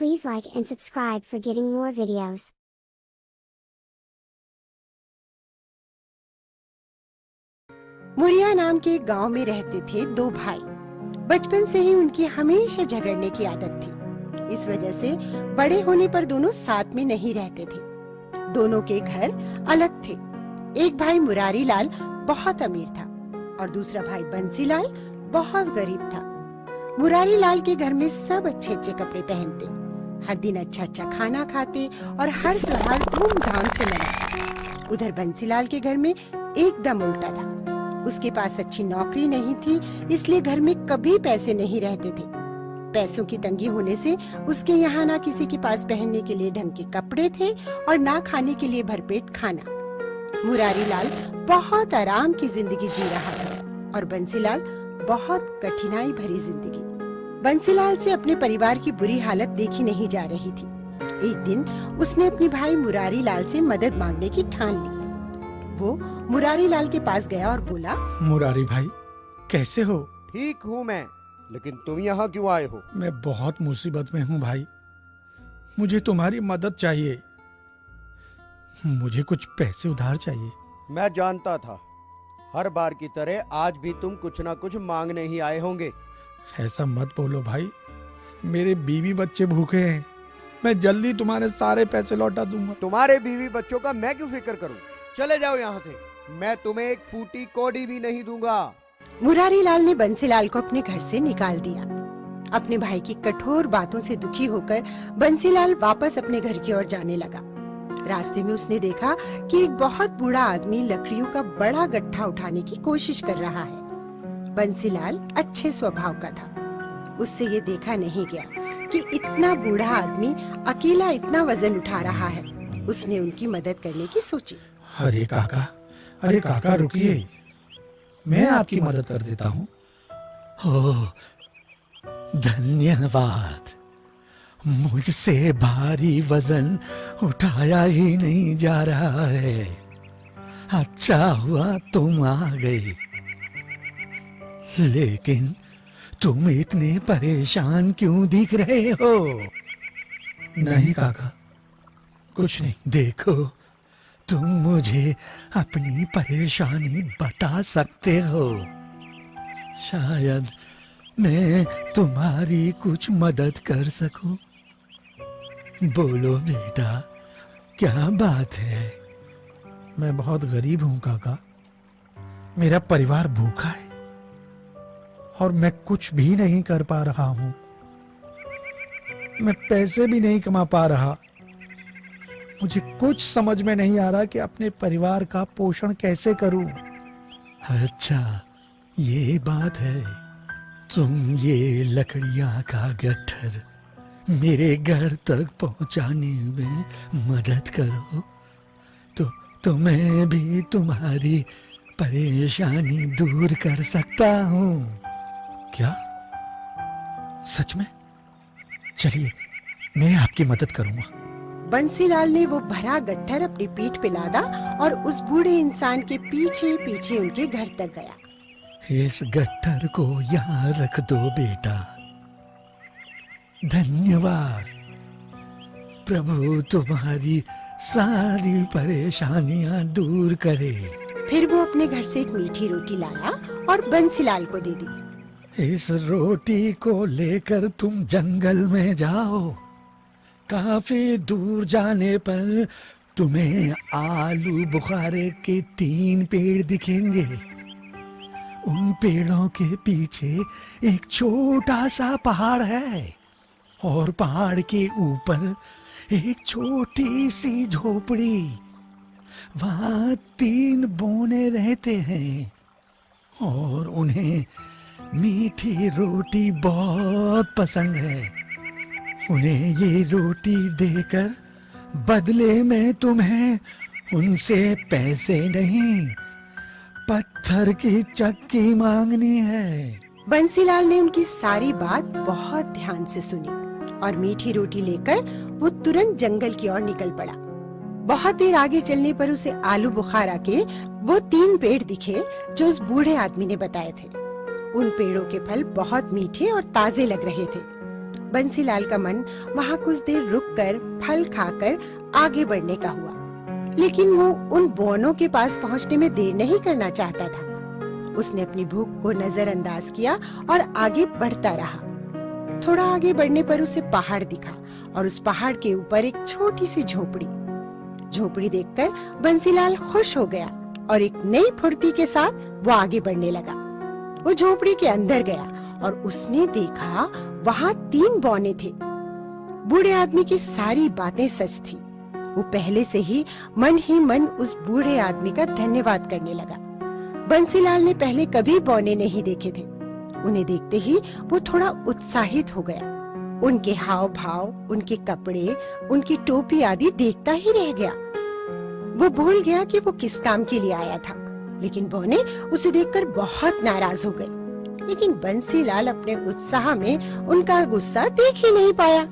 Please like and subscribe for getting more videos. Muria नाम के एक गाँव में रहते थे दो भाई। बचपन से ही उनकी हमेशा झगड़ने की आदत थी। इस वजह से बड़े होने पर दोनों साथ में नहीं रहते थे। दोनों के घर अलग थे। एक भाई मुरारी लाल बहुत अमीर था और दूसरा भाई बंसीलाल बहुत गरीब था। मुरारी लाल के घर में सब अच्छे अच्छे कपड़े पहनते। हर दिन अच्छा अच्छा खाना खाते और हर त्योहार धूमधाम से मनाते। उधर बंसीलाल के घर में एकदम उल्टा था। उसके पास अच्छी नौकरी नहीं थी, इसलिए घर में कभी पैसे नहीं रहते थे। पैसों की तंगी होने से उसके यहाँ ना किसी के पास पहनने के लिए ढंग के कपड़े थे और ना खाने के लिए भरपेट खाना। मुरारी लाल बहुत आराम की ज़िंदगी जी रहा था और बंसीलाल बहुत कठिनाई भरी ज़िंदगी। बंसीलाल से अपने परिवार की बुरी हालत देखी नहीं जा रही थी। एक दिन उसने अपने भाई मुरारी लाल से मदद मांगने की ठान ली। वो मुरारी लाल के पास गया और बोला मुरारी भाई कैसे हो? ठीक हूँ मैं लेकिन तुम यहाँ क्यों आए हो? मैं बहुत मुसीबत में हूँ भाई। मुझे तुम्हारी मदद चाहिए। मुझे कुछ पैसे उधार चाहिए। मैं जानता था। हर बार की तरह आज भी तुम कुछ ना कुछ मांगने ही आए होंगे। ऐसा मत बोलो भाई। मेरे बीवी बच्चे भूखे हैं। मैं जल्दी तुम्हारे सारे पैसे लौटा दूँगा। तुम्हारे बीवी बच्चों का मैं क्यों फ़िक्र करूँ? चले जाओ यहाँ से। मैं तुम्हें एक फूटी कोडी भी नहीं दूँगा। मुरारी लाल ने बंसीलाल को अपने घर से निकाल दिया। अपने भाई की कठोर बातों से दुखी होकर बंसीलाल वापस अपने घर की ओर जाने लगा। रास्ते में उसने देखा कि एक बहुत बूढ़ा आदमी लकड़ियों का बड़ा गट्ठा उठाने की कोशिश कर रहा है। बंसीलाल अच्छे स्वभाव का था। उससे ये देखा नहीं गया कि इतना बूढ़ा आदमी अकेला इतना वज़न उठा रहा है। उसने उनकी मदद करने की सोची। अरे काका अरे काका, रुकिए। मैं आपकी मदद कर देता हूँ। धन्यवाद। मुझसे भारी वज़न उठाया ही नहीं जा रहा है। अच्छा हुआ तुम आ गई। लेकिन तुम इतने परेशान क्यों दिख रहे हो? नहीं काका, कुछ नहीं। देखो, तुम मुझे अपनी परेशानी बता सकते हो। शायद मैं तुम्हारी कुछ मदद कर सकूँ। बोलो बेटा, क्या बात है? मैं बहुत गरीब हूँ, काका। मेरा परिवार भूखा है। और मैं कुछ भी नहीं कर पा रहा हूँ। मैं पैसे भी नहीं कमा पा रहा। मुझे कुछ समझ में नहीं आ रहा कि अपने परिवार का पोषण कैसे करूँ। अच्छा ये बात है। तुम ये लकड़ियाँ का गट्ठर मेरे घर तक पहुँचाने में मदद करो। तो तो मैं भी तुम्हारी परेशानी दूर कर सकता हूँ। क्या? सच में? चलिए मैं आपकी मदद करूँगा। बंसीलाल ने वो भरा गट्ठर अपनी पीठ पे लादा और उस बूढ़े इंसान के पीछे पीछे उनके घर तक गया। इस गट्ठर को यहाँ रख दो बेटा। धन्यवाद। प्रभु तुम्हारी सारी परेशानियाँ दूर करे। फिर वो अपने घर से एक मीठी रोटी लाया और बंसीलाल को दे दी। इस रोटी को लेकर तुम जंगल में जाओ। काफ़ी दूर जाने पर तुम्हें आलू बुखारे के तीन पेड़ दिखेंगे। उन पेड़ों के पीछे एक छोटा सा पहाड़ है और पहाड़ के ऊपर एक छोटी सी झोपड़ी। वहाँ तीन बोने रहते हैं और उन्हें मीठी रोटी बहुत पसंद है। उन्हें ये रोटी देकर बदले में तुम्हें उनसे पैसे नहीं, पत्थर की चक्की मांगनी है। बंसीलाल ने उनकी सारी बात बहुत ध्यान से सुनी और मीठी रोटी लेकर वो तुरंत जंगल की ओर निकल पड़ा। बहुत देर आगे चलने पर उसे आलू बुखारा के वो तीन पेड़ दिखे जो उस बूढ़े आदमी ने बताए थे। उन पेड़ों के फल बहुत मीठे और ताजे लग रहे थे। बंसीलाल का मन वहाँ कुछ देर रुककर फल खाकर आगे बढ़ने का हुआ। लेकिन वो उन बोनों के पास पहुँचने में देर नहीं करना चाहता था। उसने अपनी भूख को नजरअंदाज किया और आगे बढ़ता रहा। थोड़ा आगे बढ़ने पर उसे पहाड़ दिखा और उस पहाड़ के ऊपर एक छोटी सी झोपड़ी। झोपड़ी देखकर बंसीलाल खुश हो गया और एक नई फुर्ती के साथ वो आगे बढ़ने लगा। वो झोपड़ी के अंदर गया और उसने देखा वहाँ तीन बौने थे। बूढ़े आदमी की सारी बातें सच थी। वो पहले से ही मन ही मन उस बूढ़े आदमी का धन्यवाद करने लगा। बंसीलाल ने पहले कभी बौने नहीं देखे थे। उन्हें देखते ही वो थोड़ा उत्साहित हो गया। उनके हाव भाव उनके कपड़े, उनकी टोपी आदि देखता ही रह गया। वो भूल गया कि वो किस काम के लिए आया था। लेकिन बौने उसे देखकर बहुत नाराज़ हो गए लेकिन बंसीलाल अपने उत्साह में उनका गुस्सा देख ही नहीं पाया।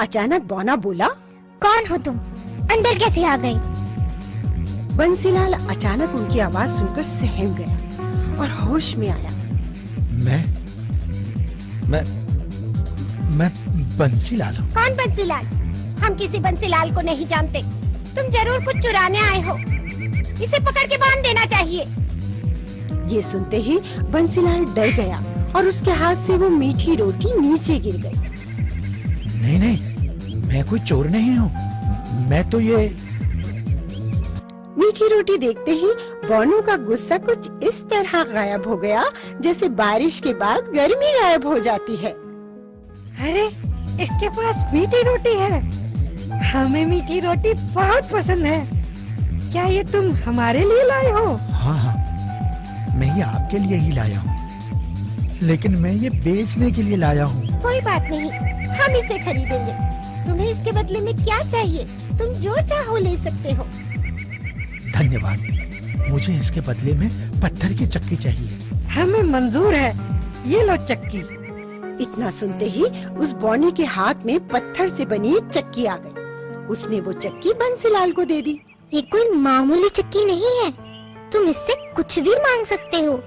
अचानक बौना बोला कौन हो तुम? अंदर कैसे आ गए बंसीलाल अचानक उनकी आवाज़ सुनकर सहम गया और होश में आया। मैं मैं मैं बंसीलाल हूँ। कौन बंसीलाल? हम किसी बंसीलाल को नहीं जानते। तुम ज़रूर कुछ चुराने आए हो। इसे पकड़ के बाँध देना चाहिए। ये सुनते ही बंसीलाल डर गया और उसके हाथ से वो मीठी रोटी नीचे गिर गई। नहीं नहीं मैं कोई चोर नहीं हूँ। मैं तो ये मीठी रोटी देखते ही बोनू का गुस्सा कुछ इस तरह गायब हो गया जैसे बारिश के बाद गर्मी गायब हो जाती है। अरे इसके पास मीठी रोटी है। हमें मीठी रोटी बहुत पसंद है। क्या ये तुम हमारे लिए लाए हो? हाँ हाँ। मैं ये आपके लिए ही लाया हूँ। लेकिन मैं ये बेचने के लिए लाया हूँ। कोई बात नहीं हम इसे खरीदेंगे। तुम्हें इसके बदले में क्या चाहिए? तुम जो चाहो ले सकते हो। धन्यवाद। मुझे इसके बदले में पत्थर की चक्की चाहिए। हमें मंजूर है। ये लो चक्की। इतना सुनते ही उस बौनी के हाथ में पत्थर से बनी एक चक्की आ गई। उसने वो चक्की बंसीलाल को दे दी। ये कोई मामूली चक्की नहीं है। तुम इससे कुछ भी मांग सकते हो।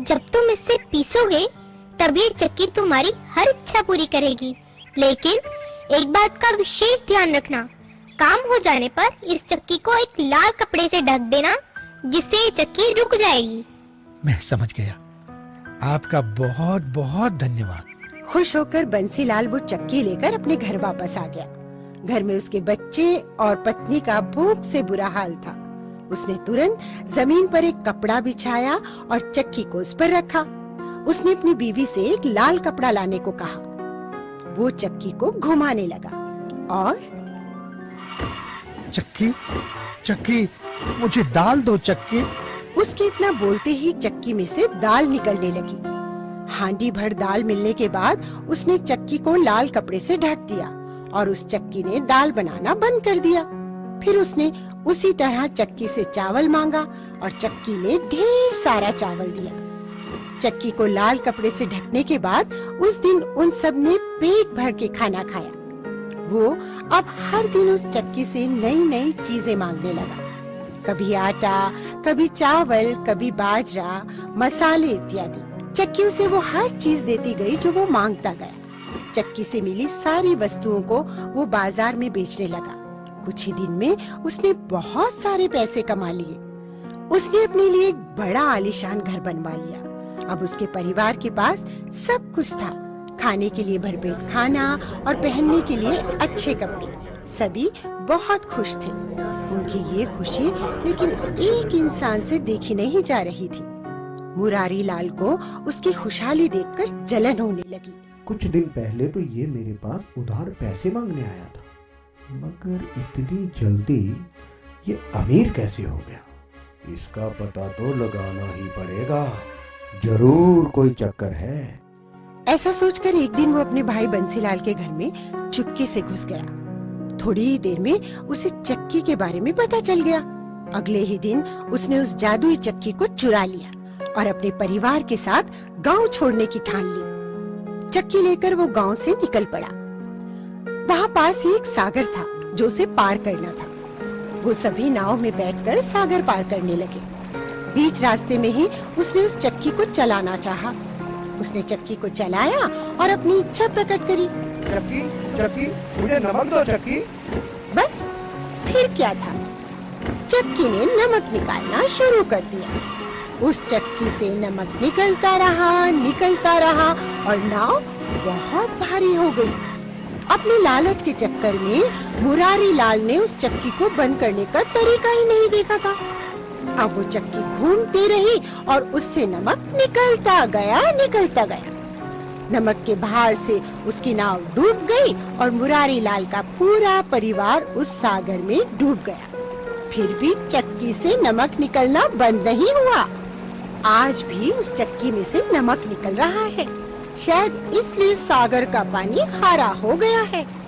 जब तुम इससे पीसोगे तब ये चक्की तुम्हारी हर इच्छा पूरी करेगी। लेकिन एक बात का विशेष ध्यान रखना। काम हो जाने पर इस चक्की को एक लाल कपड़े से ढक देना जिससे ये चक्की रुक जाएगी। मैं समझ गया। आपका बहुत बहुत धन्यवाद। खुश होकर बंसीलाल वो चक्की लेकर अपने घर वापस आ गया। घर में उसके बच्चे और पत्नी का भूख से बुरा हाल था। उसने तुरंत ज़मीन पर एक कपड़ा बिछाया और चक्की को उस पर रखा। उसने अपनी बीवी से एक लाल कपड़ा लाने को कहा। वो चक्की को घुमाने लगा और चक्की चक्की मुझे दाल दो चक्की। उसके इतना बोलते ही चक्की में से दाल निकलने लगी। हांडी भर दाल मिलने के बाद उसने चक्की को लाल कपड़े से ढक दिया। और उस चक्की ने दाल बनाना बंद कर दिया। फिर उसने उसी तरह चक्की से चावल मांगा और चक्की ने ढेर सारा चावल दिया। चक्की को लाल कपड़े से ढकने के बाद उस दिन उन सबने पेट भर के खाना खाया। वो अब हर दिन उस चक्की से नई नई चीज़ें मांगने लगा। कभी आटा, कभी चावल, कभी बाजरा, मसाले इत्यादि। चक्की उसे वो हर चीज़ देती गई जो वो माँगता गया। चक्की से मिली सारी वस्तुओं को वो बाज़ार में बेचने लगा। कुछ ही दिन में उसने बहुत सारे पैसे कमा लिए। उसने अपने लिए एक बड़ा आलिशान घर बनवा लिया। अब उसके परिवार के पास सब कुछ था। खाने के लिए भरपेट खाना और पहनने के लिए अच्छे कपड़े। सभी बहुत खुश थे। उनकी ये खुशी लेकिन एक इंसान से देखी नहीं जा रही थी। मुरारी लाल को उसकी खुशहाली देखकर जलन होने लगी। कुछ दिन पहले तो ये मेरे पास उधार पैसे मांगने आया था। मगर इतनी जल्दी ये अमीर कैसे हो गया? इसका पता तो लगाना ही पड़ेगा। ज़रूर कोई चक्कर है। ऐसा सोचकर एक दिन वो अपने भाई बंसीलाल के घर में चुपके से घुस गया। थोड़ी ही देर में उसे चक्की के बारे में पता चल गया। अगले ही दिन उसने उस जादुई चक्की को चुरा लिया और अपने परिवार के साथ गाँव छोड़ने की ठान ली। चक्की लेकर वो गाँव से निकल पड़ा। वहाँ पास ही एक सागर था जो उसे पार करना था। वो सभी नाव में बैठकर सागर पार करने लगे। बीच रास्ते में ही उसने उस चक्की को चलाना चाहा। उसने चक्की को चलाया और अपनी इच्छा प्रकट करी। चक्की चक्की मुझे नमक दो चक्की। बस फिर क्या था? चक्की ने नमक निकालना शुरू कर दिया। उस चक्की से नमक निकलता रहा निकलता रहा और नाव बहुत भारी हो गई। अपने लालच के चक्कर में मुरारी लाल ने उस चक्की को बंद करने का तरीका ही नहीं देखा था। अब वो चक्की घूमती रही और उससे नमक निकलता गया निकलता गया। नमक के भार से उसकी नाव डूब गई और मुरारी लाल का पूरा परिवार उस सागर में डूब गया। फिर भी चक्की से नमक निकलना बंद नहीं हुआ। आज भी उस चक्की में से नमक निकल रहा है। शायद इसलिए सागर का पानी खारा हो गया है।